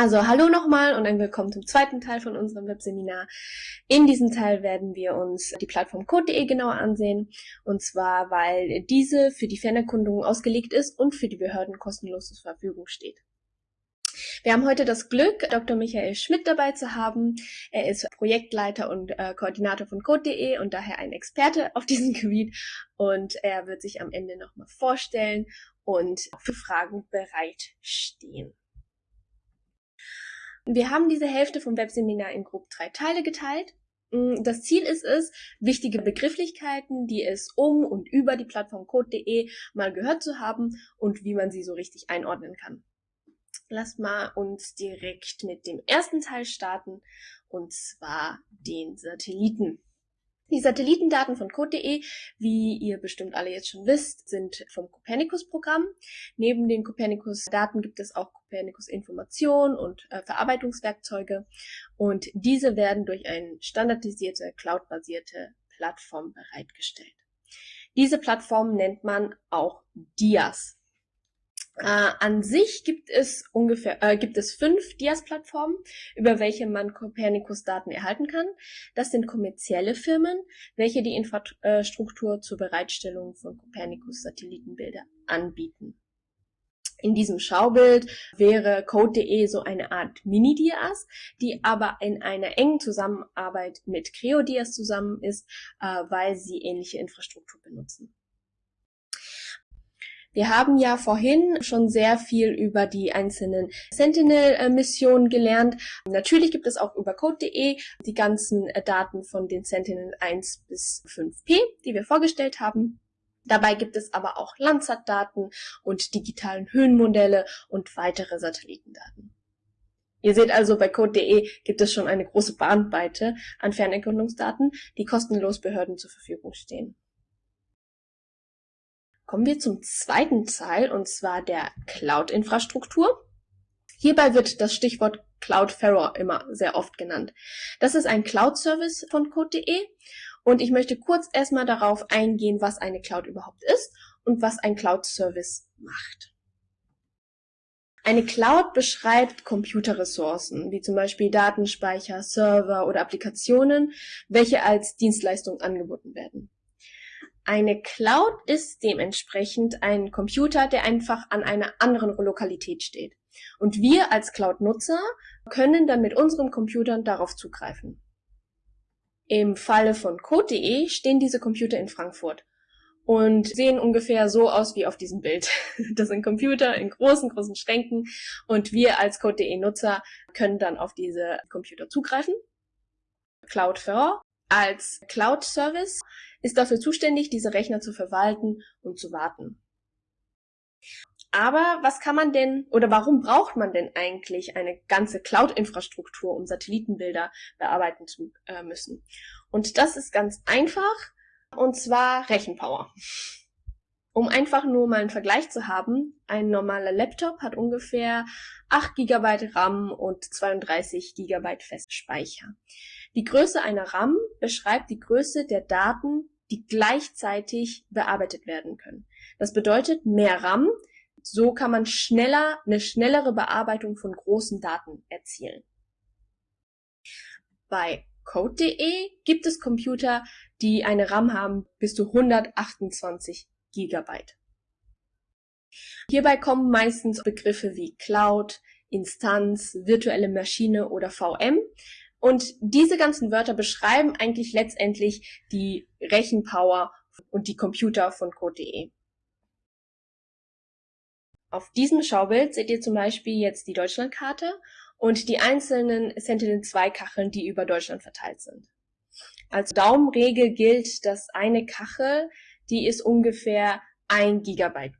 Also hallo nochmal und ein Willkommen zum zweiten Teil von unserem Webseminar. In diesem Teil werden wir uns die Plattform code.de genauer ansehen. Und zwar, weil diese für die Fernerkundungen ausgelegt ist und für die Behörden kostenlos zur Verfügung steht. Wir haben heute das Glück, Dr. Michael Schmidt dabei zu haben. Er ist Projektleiter und äh, Koordinator von code.de und daher ein Experte auf diesem Gebiet. Und er wird sich am Ende nochmal vorstellen und für Fragen bereitstehen. Wir haben diese Hälfte vom Webseminar in grob drei Teile geteilt. Mm, das Ziel ist es, wichtige Begrifflichkeiten, die es um und über die Plattform code.de mal gehört zu haben und wie man sie so richtig einordnen kann. Lass mal uns direkt mit dem ersten Teil starten, und zwar den Satelliten. Die Satellitendaten von code.de, wie ihr bestimmt alle jetzt schon wisst, sind vom Copernicus-Programm. Neben den Copernicus-Daten gibt es auch Copernicus-Informationen und äh, Verarbeitungswerkzeuge. Und diese werden durch eine standardisierte, cloud-basierte Plattform bereitgestellt. Diese Plattform nennt man auch DIAS. Äh, an sich gibt es ungefähr äh, gibt es fünf Dias-Plattformen, über welche man Copernicus-Daten erhalten kann. Das sind kommerzielle Firmen, welche die Infrastruktur zur Bereitstellung von Copernicus-Satellitenbilder anbieten. In diesem Schaubild wäre Code.de so eine Art Mini-Dias, die aber in einer engen Zusammenarbeit mit CreoDias zusammen ist, äh, weil sie ähnliche Infrastruktur benutzen. Wir haben ja vorhin schon sehr viel über die einzelnen Sentinel-Missionen gelernt. Natürlich gibt es auch über code.de die ganzen äh, Daten von den Sentinel 1 bis 5P, die wir vorgestellt haben. Dabei gibt es aber auch Landsat-Daten und digitalen Höhenmodelle und weitere Satellitendaten. Ihr seht also, bei code.de gibt es schon eine große Bandbreite an Fernerkundungsdaten, die kostenlos Behörden zur Verfügung stehen. Kommen wir zum zweiten Teil, und zwar der Cloud-Infrastruktur. Hierbei wird das Stichwort Cloudflare immer sehr oft genannt. Das ist ein Cloud-Service von Code.de und ich möchte kurz erstmal darauf eingehen, was eine Cloud überhaupt ist und was ein Cloud-Service macht. Eine Cloud beschreibt Computerressourcen, wie zum Beispiel Datenspeicher, Server oder Applikationen, welche als Dienstleistung angeboten werden. Eine Cloud ist dementsprechend ein Computer, der einfach an einer anderen Lokalität steht. Und wir als Cloud-Nutzer können dann mit unseren Computern darauf zugreifen. Im Falle von Code.de stehen diese Computer in Frankfurt und sehen ungefähr so aus wie auf diesem Bild. Das sind Computer in großen, großen Schränken und wir als Code.de-Nutzer können dann auf diese Computer zugreifen. Cloudflare als Cloud-Service ist dafür zuständig, diese Rechner zu verwalten und zu warten. Aber was kann man denn oder warum braucht man denn eigentlich eine ganze Cloud-Infrastruktur, um Satellitenbilder bearbeiten zu äh, müssen? Und das ist ganz einfach, und zwar Rechenpower. Um einfach nur mal einen Vergleich zu haben, ein normaler Laptop hat ungefähr 8 GB RAM und 32 GB Festspeicher. Die Größe einer RAM beschreibt die Größe der Daten, die gleichzeitig bearbeitet werden können. Das bedeutet mehr RAM, so kann man schneller eine schnellere Bearbeitung von großen Daten erzielen. Bei Code.de gibt es Computer, die eine RAM haben bis zu 128 Gigabyte. Hierbei kommen meistens Begriffe wie Cloud, Instanz, virtuelle Maschine oder VM und diese ganzen Wörter beschreiben eigentlich letztendlich die Rechenpower und die Computer von Code.de. Auf diesem Schaubild seht ihr zum Beispiel jetzt die Deutschlandkarte und die einzelnen Sentinel-2-Kacheln, die über Deutschland verteilt sind. Als Daumenregel gilt, dass eine Kachel, die ist ungefähr ein Gigabyte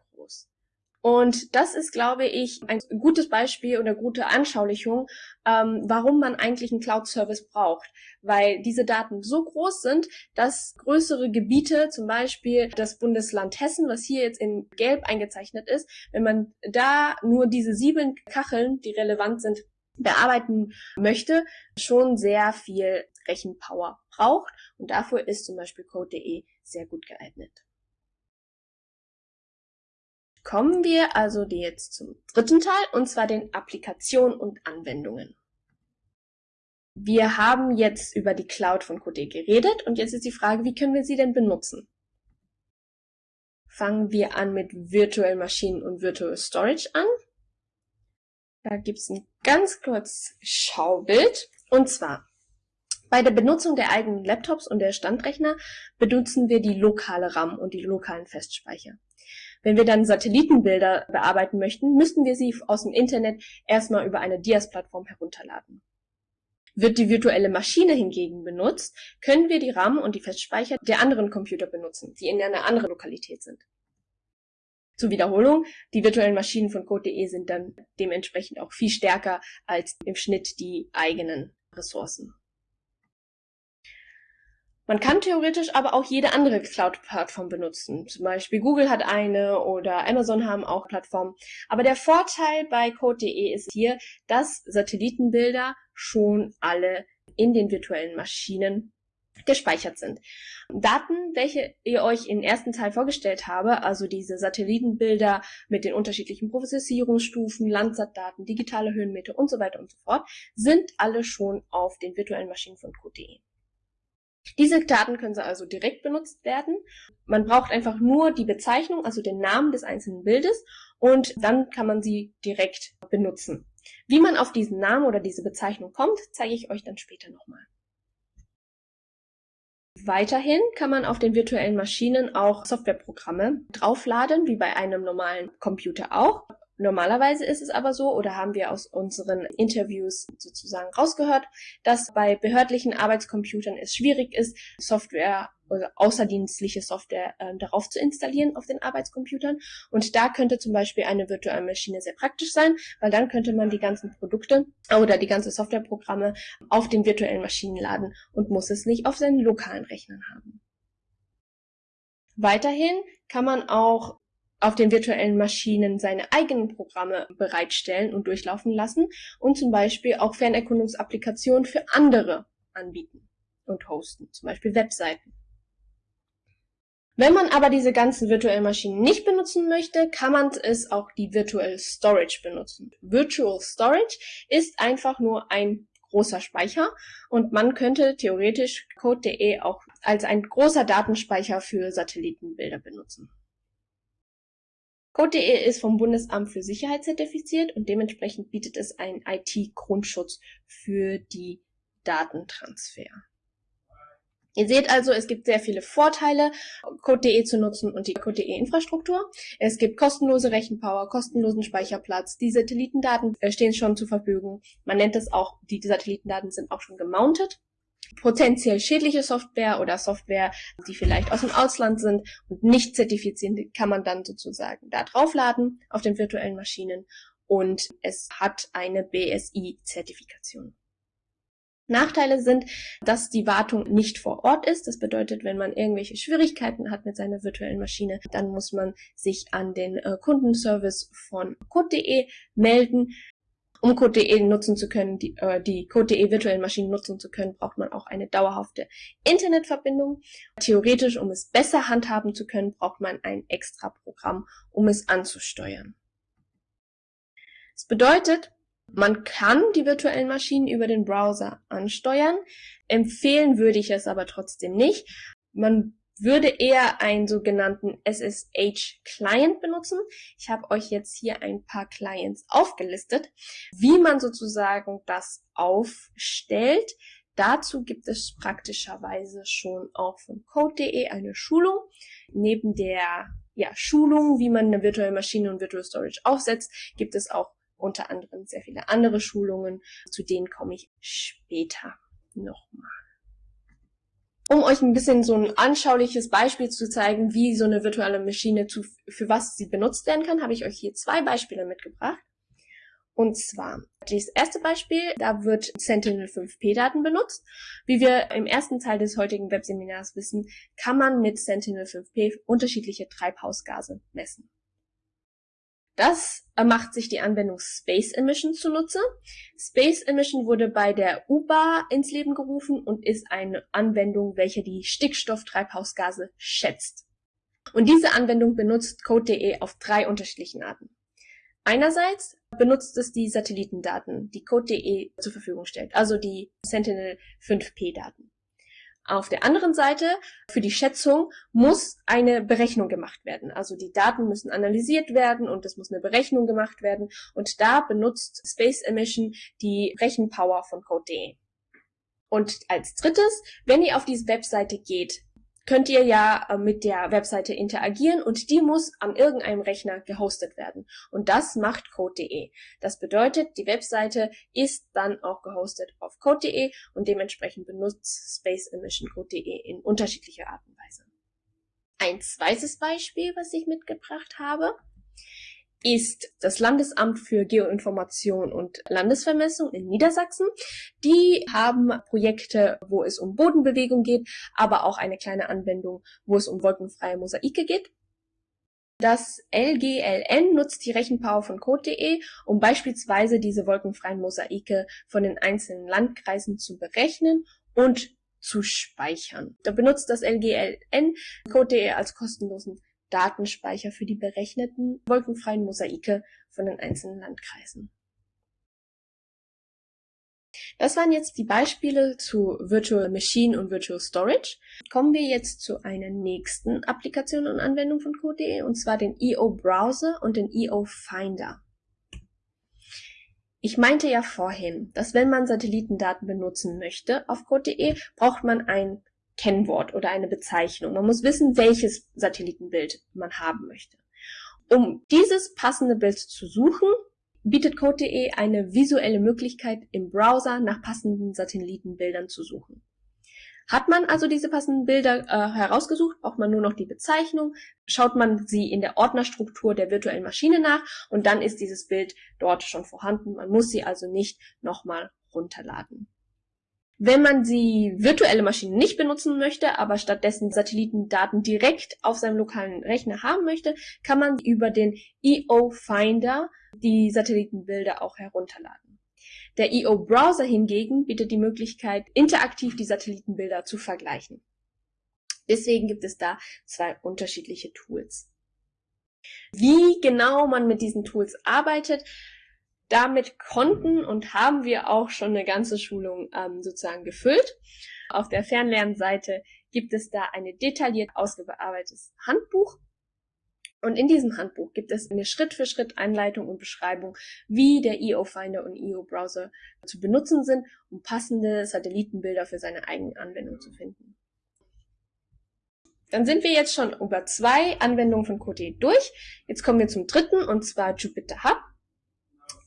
und das ist, glaube ich, ein gutes Beispiel oder gute Anschaulichung, ähm, warum man eigentlich einen Cloud-Service braucht. Weil diese Daten so groß sind, dass größere Gebiete, zum Beispiel das Bundesland Hessen, was hier jetzt in Gelb eingezeichnet ist, wenn man da nur diese sieben Kacheln, die relevant sind, bearbeiten möchte, schon sehr viel Rechenpower braucht. Und dafür ist zum Beispiel Code.de sehr gut geeignet. Kommen wir also jetzt zum dritten Teil, und zwar den Applikationen und Anwendungen. Wir haben jetzt über die Cloud von Code geredet und jetzt ist die Frage, wie können wir sie denn benutzen? Fangen wir an mit Virtual Maschinen und Virtual Storage an. Da gibt's ein ganz kurz Schaubild. Und zwar, bei der Benutzung der eigenen Laptops und der Standrechner benutzen wir die lokale RAM und die lokalen Festspeicher. Wenn wir dann Satellitenbilder bearbeiten möchten, müssten wir sie aus dem Internet erstmal über eine Dias-Plattform herunterladen. Wird die virtuelle Maschine hingegen benutzt, können wir die RAM und die Festspeicher der anderen Computer benutzen, die in einer anderen Lokalität sind. Zur Wiederholung, die virtuellen Maschinen von Code.de sind dann dementsprechend auch viel stärker als im Schnitt die eigenen Ressourcen. Man kann theoretisch aber auch jede andere Cloud-Plattform benutzen. Zum Beispiel Google hat eine oder Amazon haben auch Plattformen. Aber der Vorteil bei Code.de ist hier, dass Satellitenbilder schon alle in den virtuellen Maschinen gespeichert sind. Daten, welche ihr euch im ersten Teil vorgestellt habe, also diese Satellitenbilder mit den unterschiedlichen Prozessierungsstufen, Landsat-Daten, digitale Höhenmeter und so weiter und so fort, sind alle schon auf den virtuellen Maschinen von Code.de. Diese Daten können also direkt benutzt werden. Man braucht einfach nur die Bezeichnung, also den Namen des einzelnen Bildes und dann kann man sie direkt benutzen. Wie man auf diesen Namen oder diese Bezeichnung kommt, zeige ich euch dann später nochmal. Weiterhin kann man auf den virtuellen Maschinen auch Softwareprogramme draufladen, wie bei einem normalen Computer auch. Normalerweise ist es aber so, oder haben wir aus unseren Interviews sozusagen rausgehört, dass bei behördlichen Arbeitscomputern es schwierig ist, Software oder außerdienstliche Software äh, darauf zu installieren auf den Arbeitscomputern. Und da könnte zum Beispiel eine virtuelle Maschine sehr praktisch sein, weil dann könnte man die ganzen Produkte oder die ganze Softwareprogramme auf den virtuellen Maschinen laden und muss es nicht auf seinen lokalen Rechnern haben. Weiterhin kann man auch auf den virtuellen Maschinen seine eigenen Programme bereitstellen und durchlaufen lassen und zum Beispiel auch Fernerkundungsapplikationen für andere anbieten und hosten, zum Beispiel Webseiten. Wenn man aber diese ganzen virtuellen Maschinen nicht benutzen möchte, kann man es auch die Virtual Storage benutzen. Virtual Storage ist einfach nur ein großer Speicher und man könnte theoretisch Code.de auch als ein großer Datenspeicher für Satellitenbilder benutzen. Code.de ist vom Bundesamt für Sicherheit zertifiziert und dementsprechend bietet es einen IT-Grundschutz für die Datentransfer. Ihr seht also, es gibt sehr viele Vorteile, Code.de zu nutzen und die Code.de Infrastruktur. Es gibt kostenlose Rechenpower, kostenlosen Speicherplatz. Die Satellitendaten äh, stehen schon zur Verfügung. Man nennt es auch, die Satellitendaten sind auch schon gemountet potenziell schädliche Software oder Software, die vielleicht aus dem Ausland sind und nicht zertifiziert, kann man dann sozusagen da draufladen auf den virtuellen Maschinen und es hat eine BSI-Zertifikation. Nachteile sind, dass die Wartung nicht vor Ort ist. Das bedeutet, wenn man irgendwelche Schwierigkeiten hat mit seiner virtuellen Maschine, dann muss man sich an den äh, Kundenservice von code.de melden. Um Code.de nutzen zu können, die, äh, die Code.de virtuellen Maschinen nutzen zu können, braucht man auch eine dauerhafte Internetverbindung. Theoretisch, um es besser handhaben zu können, braucht man ein extra Programm, um es anzusteuern. Das bedeutet, man kann die virtuellen Maschinen über den Browser ansteuern. Empfehlen würde ich es aber trotzdem nicht. Man würde eher einen sogenannten SSH-Client benutzen. Ich habe euch jetzt hier ein paar Clients aufgelistet, wie man sozusagen das aufstellt. Dazu gibt es praktischerweise schon auch von code.de eine Schulung. Neben der ja, Schulung, wie man eine virtuelle Maschine und Virtual Storage aufsetzt, gibt es auch unter anderem sehr viele andere Schulungen. Zu denen komme ich später nochmal. Um euch ein bisschen so ein anschauliches Beispiel zu zeigen, wie so eine virtuelle Maschine zu, für was sie benutzt werden kann, habe ich euch hier zwei Beispiele mitgebracht. Und zwar, das erste Beispiel, da wird Sentinel-5P-Daten benutzt. Wie wir im ersten Teil des heutigen Webseminars wissen, kann man mit Sentinel-5P unterschiedliche Treibhausgase messen. Das macht sich die Anwendung Space Emission zunutze. Space Emission wurde bei der UBA ins Leben gerufen und ist eine Anwendung, welche die Stickstofftreibhausgase schätzt. Und diese Anwendung benutzt Code.de auf drei unterschiedlichen Arten. Einerseits benutzt es die Satellitendaten, die Code.de zur Verfügung stellt, also die Sentinel 5P Daten. Auf der anderen Seite, für die Schätzung muss eine Berechnung gemacht werden. Also die Daten müssen analysiert werden und es muss eine Berechnung gemacht werden. Und da benutzt Space Emission die Rechenpower von Code.de. Und als drittes, wenn ihr auf diese Webseite geht, könnt ihr ja äh, mit der Webseite interagieren und die muss an irgendeinem Rechner gehostet werden. Und das macht Code.de. Das bedeutet, die Webseite ist dann auch gehostet auf Code.de und dementsprechend benutzt Space Emission Code.de in unterschiedlicher Art und Weise. Ein zweites Beispiel, was ich mitgebracht habe, ist das Landesamt für Geoinformation und Landesvermessung in Niedersachsen. Die haben Projekte, wo es um Bodenbewegung geht, aber auch eine kleine Anwendung, wo es um wolkenfreie Mosaike geht. Das LGLN nutzt die Rechenpower von Code.de, um beispielsweise diese wolkenfreien Mosaike von den einzelnen Landkreisen zu berechnen und zu speichern. Da benutzt das LGLN Code.de als kostenlosen Datenspeicher für die berechneten wolkenfreien Mosaike von den einzelnen Landkreisen. Das waren jetzt die Beispiele zu Virtual Machine und Virtual Storage. Kommen wir jetzt zu einer nächsten Applikation und Anwendung von Code.de, und zwar den EO Browser und den EO Finder. Ich meinte ja vorhin, dass wenn man Satellitendaten benutzen möchte auf Code.de, braucht man ein Kennwort oder eine Bezeichnung. Man muss wissen, welches Satellitenbild man haben möchte. Um dieses passende Bild zu suchen, bietet Code.de eine visuelle Möglichkeit, im Browser nach passenden Satellitenbildern zu suchen. Hat man also diese passenden Bilder äh, herausgesucht, braucht man nur noch die Bezeichnung, schaut man sie in der Ordnerstruktur der virtuellen Maschine nach und dann ist dieses Bild dort schon vorhanden. Man muss sie also nicht nochmal runterladen. Wenn man die virtuelle Maschine nicht benutzen möchte, aber stattdessen Satellitendaten direkt auf seinem lokalen Rechner haben möchte, kann man über den EO Finder die Satellitenbilder auch herunterladen. Der EO Browser hingegen bietet die Möglichkeit, interaktiv die Satellitenbilder zu vergleichen. Deswegen gibt es da zwei unterschiedliche Tools. Wie genau man mit diesen Tools arbeitet, damit konnten und haben wir auch schon eine ganze Schulung ähm, sozusagen gefüllt. Auf der Fernlernseite gibt es da ein detailliert ausgearbeitetes Handbuch. Und in diesem Handbuch gibt es eine Schritt-für-Schritt-Einleitung und Beschreibung, wie der EO Finder und EO Browser zu benutzen sind, um passende Satellitenbilder für seine eigene Anwendung zu finden. Dann sind wir jetzt schon über zwei Anwendungen von Qt durch. Jetzt kommen wir zum dritten, und zwar Jupyter Hub.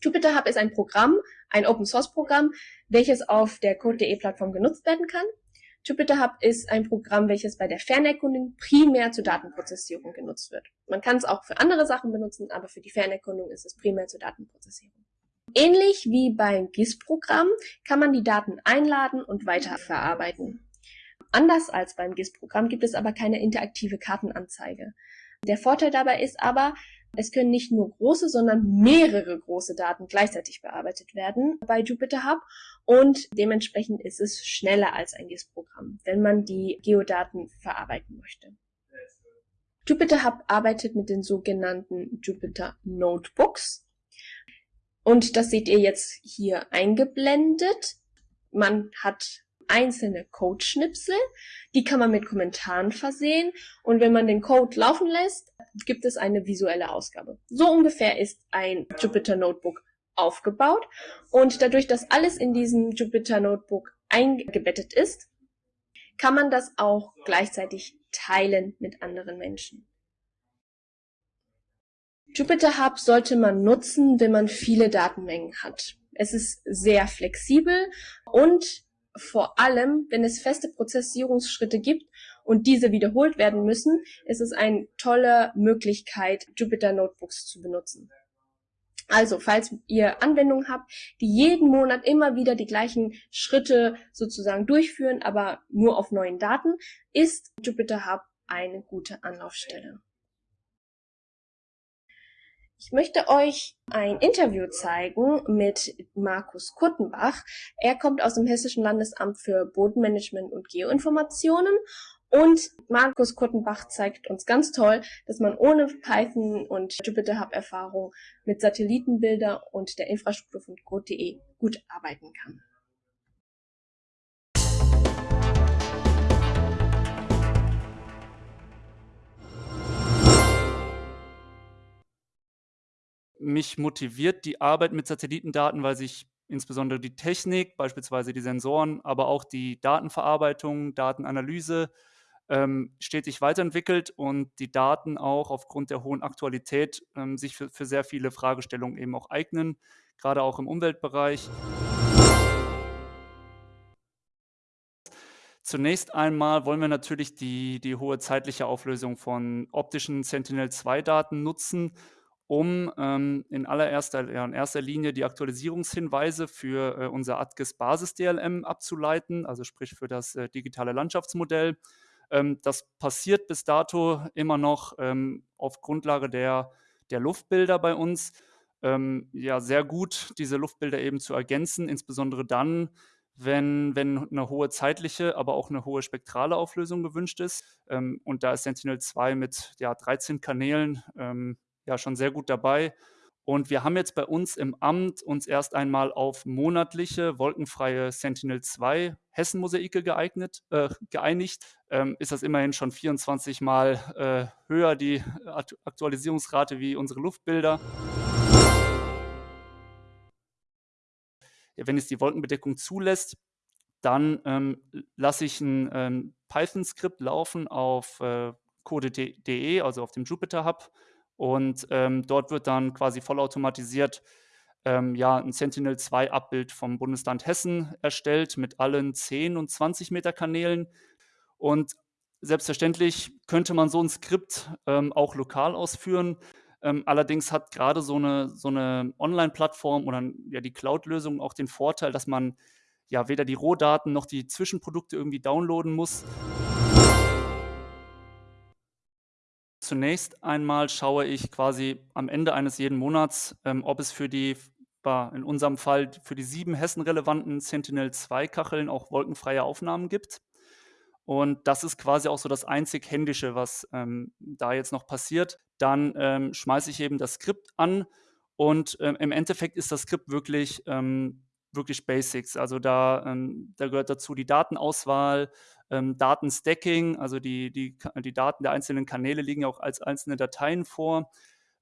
Jupyter Hub ist ein Programm, ein Open Source Programm, welches auf der Code.de Plattform genutzt werden kann. Jupyter Hub ist ein Programm, welches bei der Fernerkundung primär zur Datenprozessierung genutzt wird. Man kann es auch für andere Sachen benutzen, aber für die Fernerkundung ist es primär zur Datenprozessierung. Ähnlich wie beim GIS-Programm kann man die Daten einladen und weiterverarbeiten. Anders als beim GIS-Programm gibt es aber keine interaktive Kartenanzeige. Der Vorteil dabei ist aber, es können nicht nur große, sondern mehrere große Daten gleichzeitig bearbeitet werden bei Jupyter Hub und dementsprechend ist es schneller als ein GIS-Programm, wenn man die Geodaten verarbeiten möchte. Jupyter Hub arbeitet mit den sogenannten Jupyter Notebooks und das seht ihr jetzt hier eingeblendet. Man hat einzelne Codeschnipsel, die kann man mit Kommentaren versehen und wenn man den Code laufen lässt, gibt es eine visuelle Ausgabe. So ungefähr ist ein Jupyter Notebook aufgebaut und dadurch, dass alles in diesem Jupyter Notebook eingebettet ist, kann man das auch gleichzeitig teilen mit anderen Menschen. Jupyter Hub sollte man nutzen, wenn man viele Datenmengen hat. Es ist sehr flexibel und vor allem, wenn es feste Prozessierungsschritte gibt und diese wiederholt werden müssen, ist es eine tolle Möglichkeit, Jupyter Notebooks zu benutzen. Also, falls ihr Anwendungen habt, die jeden Monat immer wieder die gleichen Schritte sozusagen durchführen, aber nur auf neuen Daten, ist Jupyter Hub eine gute Anlaufstelle. Ich möchte euch ein Interview zeigen mit Markus Kurtenbach. Er kommt aus dem Hessischen Landesamt für Bodenmanagement und Geoinformationen Und Markus Kuttenbach zeigt uns ganz toll, dass man ohne Python und Jupyter Hub Erfahrung mit Satellitenbilder und der Infrastruktur von Code.de gut arbeiten kann. Mich motiviert die Arbeit mit Satellitendaten, weil sich insbesondere die Technik, beispielsweise die Sensoren, aber auch die Datenverarbeitung, Datenanalyse ähm, stetig weiterentwickelt und die Daten auch aufgrund der hohen Aktualität ähm, sich für, für sehr viele Fragestellungen eben auch eignen, gerade auch im Umweltbereich. Zunächst einmal wollen wir natürlich die, die hohe zeitliche Auflösung von optischen Sentinel-2-Daten nutzen, um ähm, in allererster ja, in erster Linie die Aktualisierungshinweise für äh, unser ATGIS Basis DLM abzuleiten, also sprich für das äh, digitale Landschaftsmodell. Ähm, das passiert bis dato immer noch ähm, auf Grundlage der, der Luftbilder bei uns. Ähm, ja, sehr gut, diese Luftbilder eben zu ergänzen, insbesondere dann, wenn, wenn eine hohe zeitliche, aber auch eine hohe spektrale Auflösung gewünscht ist. Ähm, und da ist Sentinel-2 mit ja, 13 Kanälen ähm, ja schon sehr gut dabei. Und wir haben jetzt bei uns im Amt uns erst einmal auf monatliche wolkenfreie Sentinel-2 Hessen-Mosaike geeignet, äh, geeinigt. Ähm, ist das immerhin schon 24 Mal äh, höher, die Aktualisierungsrate wie unsere Luftbilder. Ja, wenn es die Wolkenbedeckung zulässt, dann ähm, lasse ich ein ähm, Python-Skript laufen auf äh, code.de, also auf dem Jupyter Hub und ähm, dort wird dann quasi vollautomatisiert ähm, ja, ein Sentinel-2-Abbild vom Bundesland Hessen erstellt mit allen 10 und 20 Meter Kanälen. Und selbstverständlich könnte man so ein Skript ähm, auch lokal ausführen. Ähm, allerdings hat gerade so eine, so eine Online-Plattform oder ja, die Cloud-Lösung auch den Vorteil, dass man ja weder die Rohdaten noch die Zwischenprodukte irgendwie downloaden muss. Zunächst einmal schaue ich quasi am Ende eines jeden Monats, ähm, ob es für die, in unserem Fall für die sieben Hessen-relevanten Sentinel-2-Kacheln auch wolkenfreie Aufnahmen gibt. Und das ist quasi auch so das einzig Händische, was ähm, da jetzt noch passiert. Dann ähm, schmeiße ich eben das Skript an und ähm, im Endeffekt ist das Skript wirklich, ähm, wirklich Basics. Also da, ähm, da gehört dazu die Datenauswahl, ähm, Datenstacking, also die, die, die Daten der einzelnen Kanäle liegen ja auch als einzelne Dateien vor.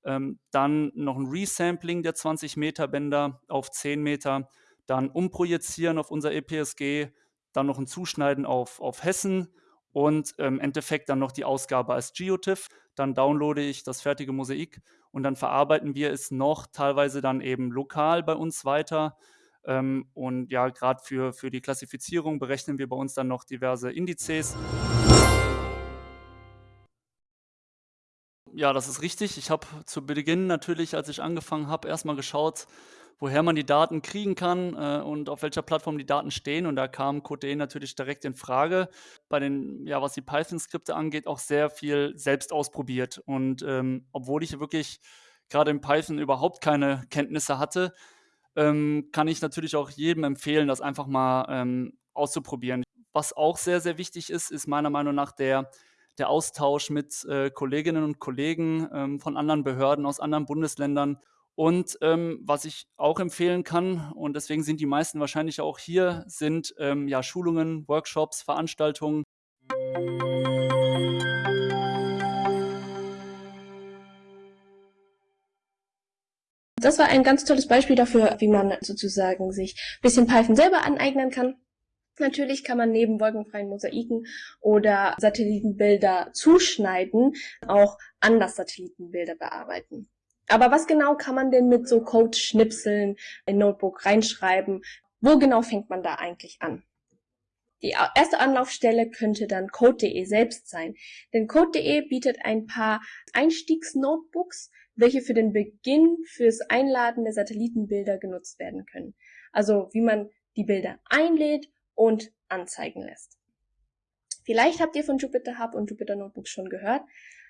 Ähm, dann noch ein Resampling der 20 Meter Bänder auf 10 Meter, dann umprojizieren auf unser EPSG, dann noch ein Zuschneiden auf, auf Hessen und im ähm, Endeffekt dann noch die Ausgabe als GeoTIFF. Dann downloade ich das fertige Mosaik und dann verarbeiten wir es noch teilweise dann eben lokal bei uns weiter ähm, und ja, gerade für, für die Klassifizierung berechnen wir bei uns dann noch diverse Indizes. Ja, das ist richtig. Ich habe zu Beginn natürlich, als ich angefangen habe, erstmal geschaut, woher man die Daten kriegen kann äh, und auf welcher Plattform die Daten stehen. Und da kam Code natürlich direkt in Frage. Bei den, ja, was die Python-Skripte angeht, auch sehr viel selbst ausprobiert. Und ähm, obwohl ich wirklich gerade in Python überhaupt keine Kenntnisse hatte, ähm, kann ich natürlich auch jedem empfehlen, das einfach mal ähm, auszuprobieren. Was auch sehr, sehr wichtig ist, ist meiner Meinung nach der, der Austausch mit äh, Kolleginnen und Kollegen ähm, von anderen Behörden aus anderen Bundesländern. Und ähm, was ich auch empfehlen kann, und deswegen sind die meisten wahrscheinlich auch hier, sind ähm, ja Schulungen, Workshops, Veranstaltungen. Das war ein ganz tolles Beispiel dafür, wie man sozusagen sich ein bisschen Python selber aneignen kann. Natürlich kann man neben wolkenfreien Mosaiken oder Satellitenbilder zuschneiden auch anders Satellitenbilder bearbeiten. Aber was genau kann man denn mit so Code-Schnipseln in Notebook reinschreiben? Wo genau fängt man da eigentlich an? Die erste Anlaufstelle könnte dann Code.de selbst sein, denn Code.de bietet ein paar Einstiegsnotebooks, welche für den Beginn fürs Einladen der Satellitenbilder genutzt werden können. Also wie man die Bilder einlädt und anzeigen lässt. Vielleicht habt ihr von Jupyter Hub und Jupyter Notebook schon gehört,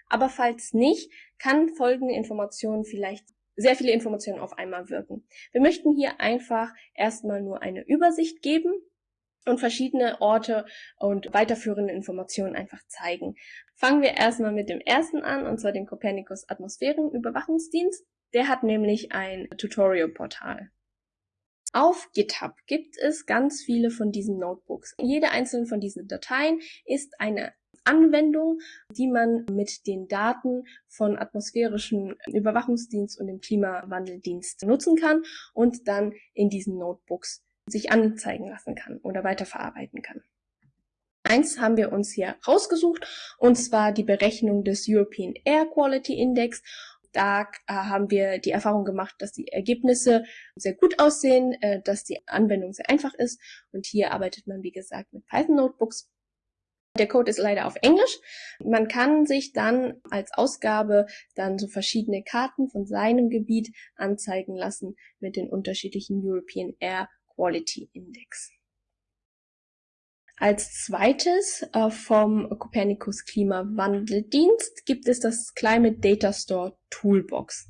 aber falls nicht, kann folgende Informationen vielleicht sehr viele Informationen auf einmal wirken. Wir möchten hier einfach erstmal nur eine Übersicht geben und verschiedene Orte und weiterführende Informationen einfach zeigen. Fangen wir erstmal mit dem ersten an, und zwar dem Copernicus Atmosphärenüberwachungsdienst. Der hat nämlich ein Tutorial-Portal. Auf GitHub gibt es ganz viele von diesen Notebooks. Jede einzelne von diesen Dateien ist eine Anwendung, die man mit den Daten von atmosphärischen Überwachungsdienst und dem Klimawandeldienst nutzen kann und dann in diesen Notebooks sich anzeigen lassen kann oder weiterverarbeiten kann. Eins haben wir uns hier rausgesucht, und zwar die Berechnung des European Air Quality Index. Da äh, haben wir die Erfahrung gemacht, dass die Ergebnisse sehr gut aussehen, äh, dass die Anwendung sehr einfach ist. Und hier arbeitet man, wie gesagt, mit Python Notebooks. Der Code ist leider auf Englisch. Man kann sich dann als Ausgabe dann so verschiedene Karten von seinem Gebiet anzeigen lassen mit den unterschiedlichen European Air Quality Index. Als zweites äh, vom Copernicus Klimawandeldienst gibt es das Climate Data Store Toolbox.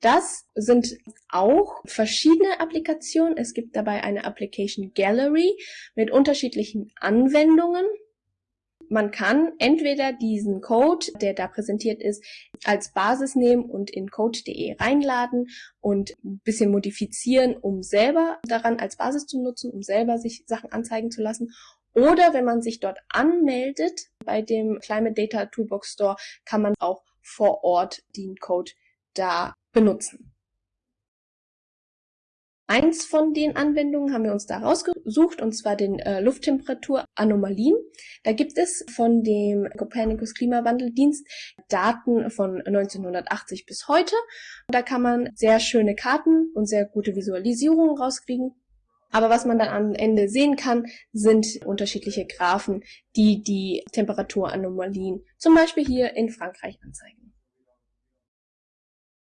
Das sind auch verschiedene Applikationen. Es gibt dabei eine Application Gallery mit unterschiedlichen Anwendungen man kann entweder diesen Code, der da präsentiert ist, als Basis nehmen und in code.de reinladen und ein bisschen modifizieren, um selber daran als Basis zu nutzen, um selber sich Sachen anzeigen zu lassen. Oder wenn man sich dort anmeldet bei dem Climate Data Toolbox Store, kann man auch vor Ort den Code da benutzen. Eins von den Anwendungen haben wir uns da rausgesucht, und zwar den äh, Lufttemperaturanomalien. Da gibt es von dem Copernicus Klimawandeldienst Daten von 1980 bis heute. Da kann man sehr schöne Karten und sehr gute Visualisierungen rauskriegen. Aber was man dann am Ende sehen kann, sind unterschiedliche Graphen, die die Temperaturanomalien zum Beispiel hier in Frankreich anzeigen.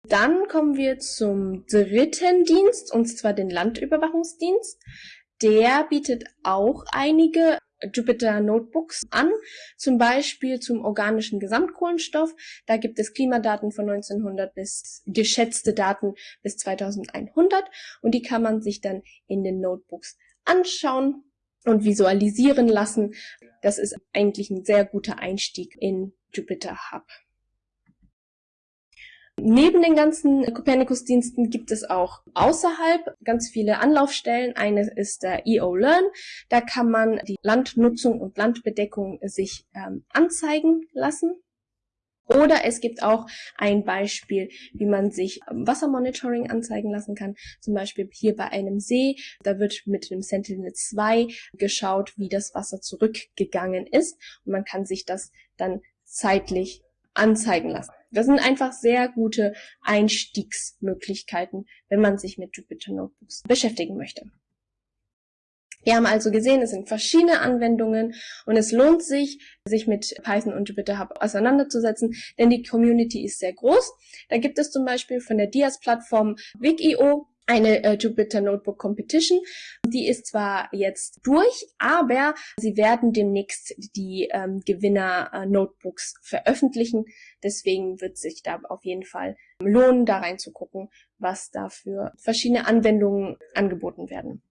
Dann kommen wir zum dritten Dienst, und zwar den Landüberwachungsdienst. Der bietet auch einige Jupyter Notebooks an, zum Beispiel zum organischen Gesamtkohlenstoff. Da gibt es Klimadaten von 1900 bis geschätzte Daten bis 2100 und die kann man sich dann in den Notebooks anschauen und visualisieren lassen. Das ist eigentlich ein sehr guter Einstieg in Jupyter Hub. Neben den ganzen Copernicus-Diensten gibt es auch außerhalb ganz viele Anlaufstellen. Eine ist der EO Learn. Da kann man die Landnutzung und Landbedeckung sich ähm, anzeigen lassen. Oder es gibt auch ein Beispiel, wie man sich Wassermonitoring anzeigen lassen kann. Zum Beispiel hier bei einem See. Da wird mit dem Sentinel 2 geschaut, wie das Wasser zurückgegangen ist. Und man kann sich das dann zeitlich anzeigen lassen. Das sind einfach sehr gute Einstiegsmöglichkeiten, wenn man sich mit Jupyter Notebooks beschäftigen möchte. Wir haben also gesehen, es sind verschiedene Anwendungen und es lohnt sich, sich mit Python und Jupyter Hub auseinanderzusetzen, denn die Community ist sehr groß. Da gibt es zum Beispiel von der Dias-Plattform Wig.io eine äh, Jupyter Notebook Competition. Die ist zwar jetzt durch, aber sie werden demnächst die ähm, Gewinner äh, Notebooks veröffentlichen. Deswegen wird sich da auf jeden Fall lohnen, da reinzugucken, was da für verschiedene Anwendungen angeboten werden.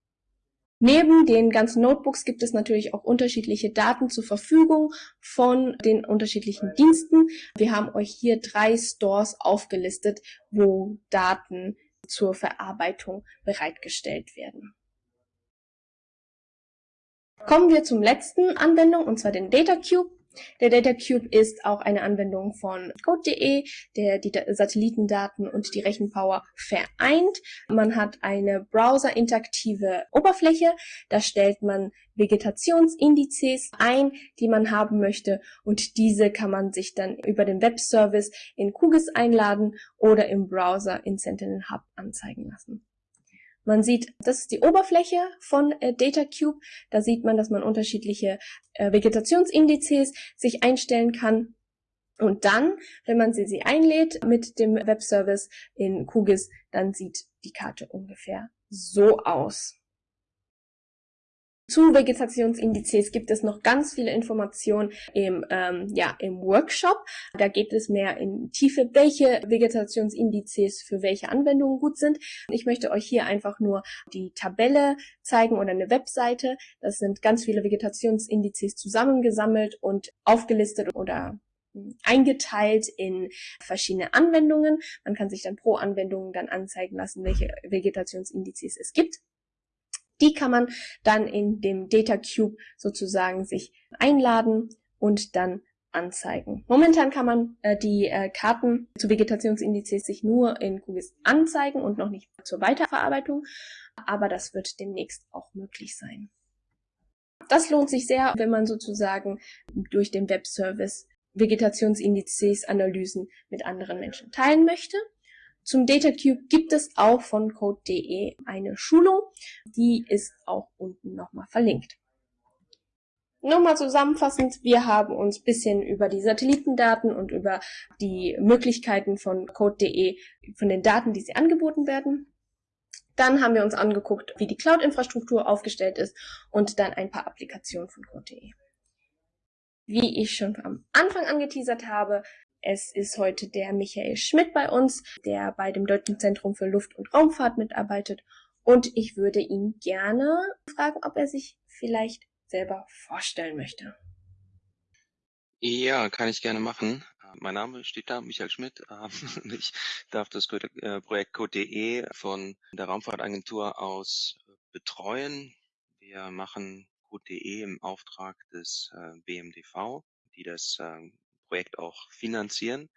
Neben den ganzen Notebooks gibt es natürlich auch unterschiedliche Daten zur Verfügung von den unterschiedlichen Diensten. Wir haben euch hier drei Stores aufgelistet, wo Daten zur Verarbeitung bereitgestellt werden. Kommen wir zum letzten Anwendung, und zwar den Data Cube. Der Data Cube ist auch eine Anwendung von Code.de, der die Satellitendaten und die Rechenpower vereint. Man hat eine browser-interaktive Oberfläche. Da stellt man Vegetationsindizes ein, die man haben möchte und diese kann man sich dann über den Webservice in QGIS einladen oder im Browser in Sentinel Hub anzeigen lassen. Man sieht, das ist die Oberfläche von äh, DataCube. Da sieht man, dass man unterschiedliche äh, Vegetationsindizes sich einstellen kann. Und dann, wenn man sie, sie einlädt mit dem Webservice in QGIS, dann sieht die Karte ungefähr so aus. Zu Vegetationsindizes gibt es noch ganz viele Informationen im, ähm, ja, im Workshop. Da geht es mehr in Tiefe, welche Vegetationsindizes für welche Anwendungen gut sind. Ich möchte euch hier einfach nur die Tabelle zeigen oder eine Webseite. Das sind ganz viele Vegetationsindizes zusammengesammelt und aufgelistet oder hm, eingeteilt in verschiedene Anwendungen. Man kann sich dann pro Anwendung dann anzeigen lassen, welche Vegetationsindizes es gibt. Die kann man dann in dem Data Cube sozusagen sich einladen und dann anzeigen. Momentan kann man äh, die äh, Karten zu Vegetationsindizes sich nur in QGIS anzeigen und noch nicht zur Weiterverarbeitung, aber das wird demnächst auch möglich sein. Das lohnt sich sehr, wenn man sozusagen durch den Webservice Vegetationsindizes Analysen mit anderen Menschen teilen möchte. Zum DataCube gibt es auch von code.de eine Schulung. Die ist auch unten nochmal verlinkt. Nochmal zusammenfassend, wir haben uns bisschen über die Satellitendaten und über die Möglichkeiten von code.de, von den Daten, die sie angeboten werden. Dann haben wir uns angeguckt, wie die Cloud-Infrastruktur aufgestellt ist und dann ein paar Applikationen von code.de. Wie ich schon am Anfang angeteasert habe, es ist heute der Michael Schmidt bei uns, der bei dem Deutschen Zentrum für Luft- und Raumfahrt mitarbeitet. Und ich würde ihn gerne fragen, ob er sich vielleicht selber vorstellen möchte. Ja, kann ich gerne machen. Mein Name steht da, Michael Schmidt. Ich darf das äh, Projekt Code.de von der Raumfahrtagentur aus betreuen. Wir machen Code.de im Auftrag des äh, BMDV, die das ähm, Projekt auch finanzieren.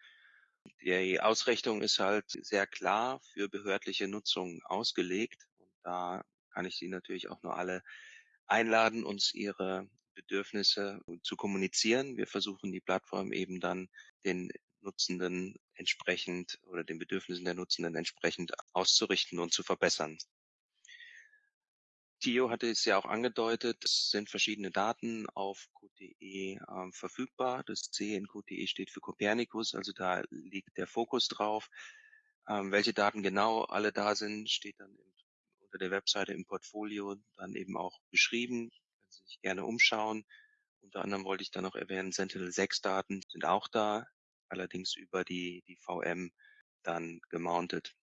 Die Ausrichtung ist halt sehr klar für behördliche Nutzung ausgelegt. Und da kann ich Sie natürlich auch nur alle einladen, uns Ihre Bedürfnisse zu kommunizieren. Wir versuchen die Plattform eben dann den Nutzenden entsprechend oder den Bedürfnissen der Nutzenden entsprechend auszurichten und zu verbessern. Theo hatte es ja auch angedeutet, es sind verschiedene Daten auf Code.de äh, verfügbar. Das C in Code.de steht für Copernicus, also da liegt der Fokus drauf. Ähm, welche Daten genau alle da sind, steht dann im, unter der Webseite im Portfolio dann eben auch beschrieben. Können Sie sich gerne umschauen. Unter anderem wollte ich dann noch erwähnen, Sentinel-6 Daten sind auch da, allerdings über die, die VM dann gemountet.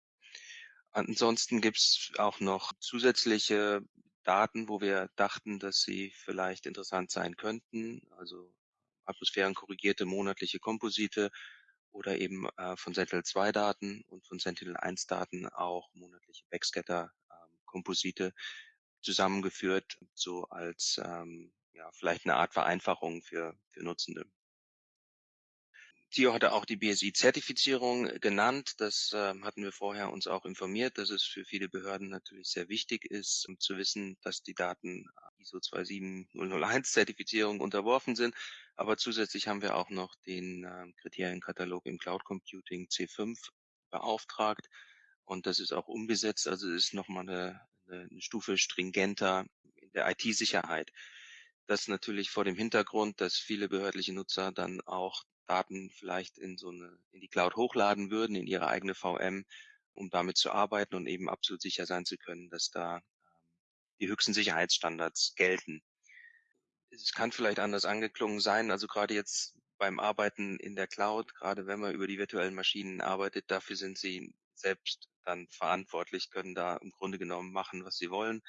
Ansonsten gibt's auch noch zusätzliche Daten, wo wir dachten, dass sie vielleicht interessant sein könnten, also atmosphärenkorrigierte monatliche Komposite oder eben äh, von Sentinel-2-Daten und von Sentinel-1-Daten auch monatliche Backscatter-Komposite ähm, zusammengeführt, so als ähm, ja, vielleicht eine Art Vereinfachung für, für Nutzende. Theo hatte auch die BSI-Zertifizierung genannt. Das äh, hatten wir vorher uns auch informiert, dass es für viele Behörden natürlich sehr wichtig ist, um zu wissen, dass die Daten ISO 27001-Zertifizierung unterworfen sind. Aber zusätzlich haben wir auch noch den äh, Kriterienkatalog im Cloud Computing C5 beauftragt. Und das ist auch umgesetzt. Also ist nochmal eine, eine Stufe stringenter in der IT-Sicherheit. Das natürlich vor dem Hintergrund, dass viele behördliche Nutzer dann auch Daten vielleicht in so eine, in die Cloud hochladen würden, in ihre eigene VM, um damit zu arbeiten und eben absolut sicher sein zu können, dass da ähm, die höchsten Sicherheitsstandards gelten. Es kann vielleicht anders angeklungen sein, also gerade jetzt beim Arbeiten in der Cloud, gerade wenn man über die virtuellen Maschinen arbeitet, dafür sind sie selbst dann verantwortlich, können da im Grunde genommen machen, was sie wollen.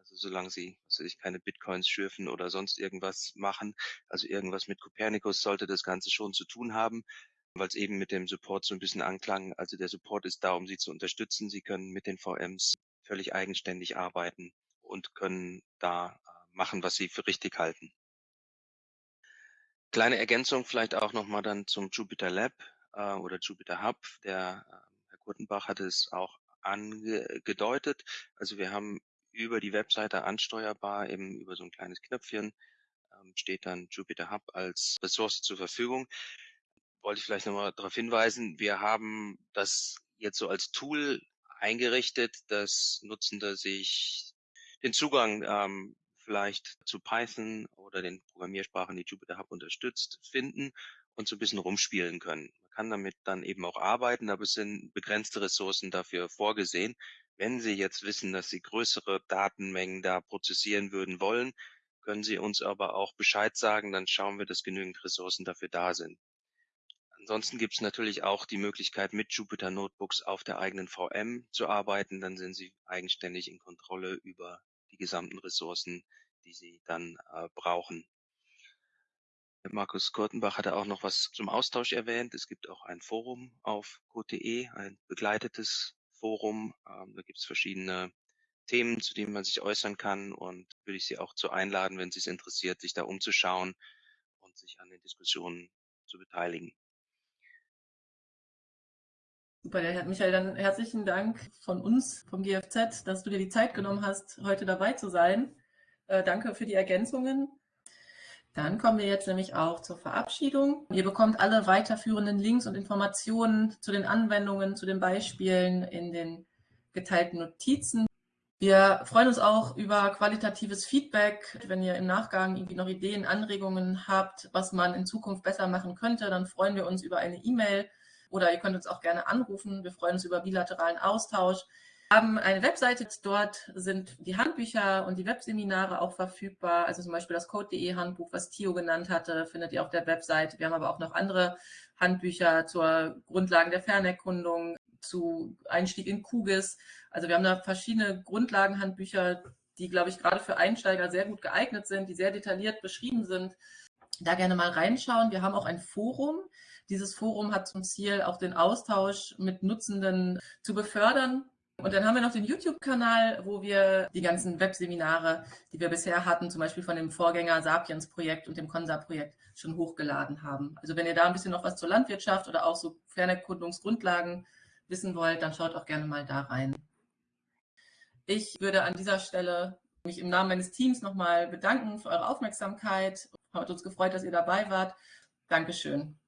Also solange sie, was weiß ich, keine Bitcoins schürfen oder sonst irgendwas machen, also irgendwas mit Copernicus sollte das Ganze schon zu tun haben, weil es eben mit dem Support so ein bisschen anklang. Also der Support ist da, um sie zu unterstützen. Sie können mit den VMs völlig eigenständig arbeiten und können da äh, machen, was sie für richtig halten. Kleine Ergänzung vielleicht auch nochmal dann zum Jupyter Lab äh, oder Jupyter Hub. Der äh, Herr Kurtenbach hatte es auch angedeutet. Also wir haben über die Webseite ansteuerbar, eben über so ein kleines Knöpfchen, ähm, steht dann Jupyter Hub als Ressource zur Verfügung. Wollte ich vielleicht nochmal darauf hinweisen, wir haben das jetzt so als Tool eingerichtet, dass Nutzende sich den Zugang ähm, vielleicht zu Python oder den Programmiersprachen, die Jupyter Hub unterstützt, finden und so ein bisschen rumspielen können. Man kann damit dann eben auch arbeiten, aber es sind begrenzte Ressourcen dafür vorgesehen. Wenn Sie jetzt wissen, dass Sie größere Datenmengen da prozessieren würden wollen, können Sie uns aber auch Bescheid sagen, dann schauen wir, dass genügend Ressourcen dafür da sind. Ansonsten gibt es natürlich auch die Möglichkeit, mit Jupyter Notebooks auf der eigenen VM zu arbeiten. Dann sind Sie eigenständig in Kontrolle über die gesamten Ressourcen, die Sie dann äh, brauchen. Markus Kurtenbach hatte auch noch was zum Austausch erwähnt. Es gibt auch ein Forum auf code.de, ein begleitetes Forum. Ähm, da gibt es verschiedene Themen, zu denen man sich äußern kann und würde ich Sie auch zu einladen, wenn Sie es interessiert, sich da umzuschauen und sich an den Diskussionen zu beteiligen. Super, Herr Michael, dann herzlichen Dank von uns, vom GFZ, dass du dir die Zeit genommen hast, heute dabei zu sein. Äh, danke für die Ergänzungen. Dann kommen wir jetzt nämlich auch zur Verabschiedung. Ihr bekommt alle weiterführenden Links und Informationen zu den Anwendungen, zu den Beispielen in den geteilten Notizen. Wir freuen uns auch über qualitatives Feedback. Wenn ihr im Nachgang irgendwie noch Ideen, Anregungen habt, was man in Zukunft besser machen könnte, dann freuen wir uns über eine E-Mail oder ihr könnt uns auch gerne anrufen. Wir freuen uns über bilateralen Austausch. Haben eine Webseite, dort sind die Handbücher und die Webseminare auch verfügbar. Also zum Beispiel das Code.de Handbuch, was Theo genannt hatte, findet ihr auf der Webseite. Wir haben aber auch noch andere Handbücher zur Grundlagen der Fernerkundung, zu Einstieg in Kugis. Also wir haben da verschiedene Grundlagenhandbücher, die, glaube ich, gerade für Einsteiger sehr gut geeignet sind, die sehr detailliert beschrieben sind. Da gerne mal reinschauen. Wir haben auch ein Forum. Dieses Forum hat zum Ziel, auch den Austausch mit Nutzenden zu befördern. Und dann haben wir noch den YouTube-Kanal, wo wir die ganzen Webseminare, die wir bisher hatten, zum Beispiel von dem Vorgänger Sapiens-Projekt und dem Consa-Projekt, schon hochgeladen haben. Also wenn ihr da ein bisschen noch was zur Landwirtschaft oder auch so Fernerkundungsgrundlagen wissen wollt, dann schaut auch gerne mal da rein. Ich würde an dieser Stelle mich im Namen meines Teams nochmal bedanken für eure Aufmerksamkeit. Hat uns gefreut, dass ihr dabei wart. Dankeschön.